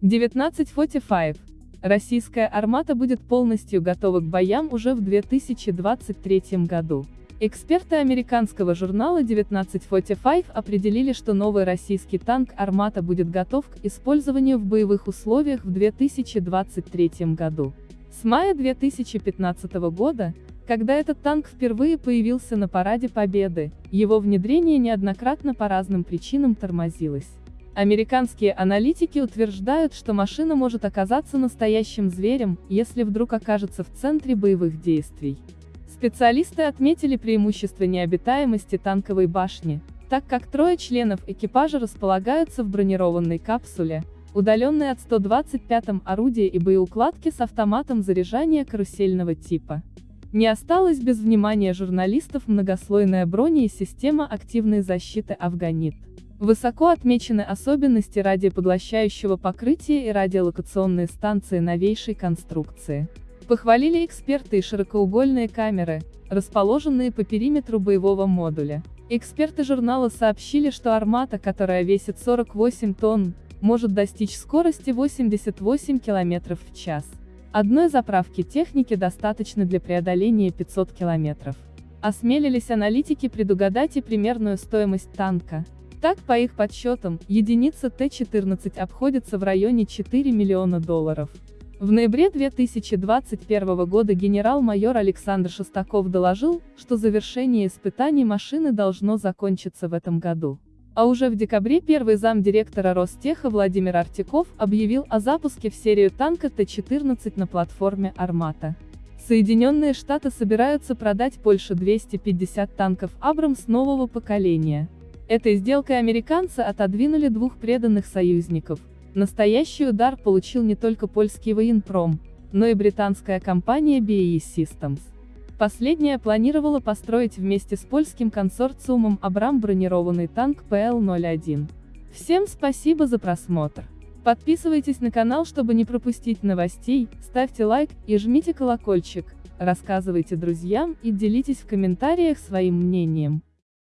1945. Российская армата будет полностью готова к боям уже в 2023 году. Эксперты американского журнала 1945 определили, что новый российский танк «Армата» будет готов к использованию в боевых условиях в 2023 году. С мая 2015 года, когда этот танк впервые появился на Параде Победы, его внедрение неоднократно по разным причинам тормозилось. Американские аналитики утверждают, что машина может оказаться настоящим зверем, если вдруг окажется в центре боевых действий. Специалисты отметили преимущество необитаемости танковой башни, так как трое членов экипажа располагаются в бронированной капсуле, удаленной от 125-м орудия и боеукладки с автоматом заряжания карусельного типа. Не осталось без внимания журналистов многослойная броня и система активной защиты «Афганит». Высоко отмечены особенности радиопоглощающего покрытия и радиолокационные станции новейшей конструкции. Похвалили эксперты и широкоугольные камеры, расположенные по периметру боевого модуля. Эксперты журнала сообщили, что армата, которая весит 48 тонн, может достичь скорости 88 км в час. Одной заправки техники достаточно для преодоления 500 км. Осмелились аналитики предугадать и примерную стоимость танка. Так, по их подсчетам, единица Т-14 обходится в районе 4 миллиона долларов. В ноябре 2021 года генерал-майор Александр Шестаков доложил, что завершение испытаний машины должно закончиться в этом году. А уже в декабре первый замдиректора Ростеха Владимир Артиков объявил о запуске в серию танка Т-14 на платформе «Армата». Соединенные Штаты собираются продать Польше 250 танков «Абрамс» нового поколения. Этой сделкой американцы отодвинули двух преданных союзников – Настоящий удар получил не только польский военпром, но и британская компания BAE Systems. Последняя планировала построить вместе с польским консорциумом Абрам бронированный танк ПЛ-01. Всем спасибо за просмотр. Подписывайтесь на канал, чтобы не пропустить новостей, ставьте лайк и жмите колокольчик, рассказывайте друзьям и делитесь в комментариях своим мнением.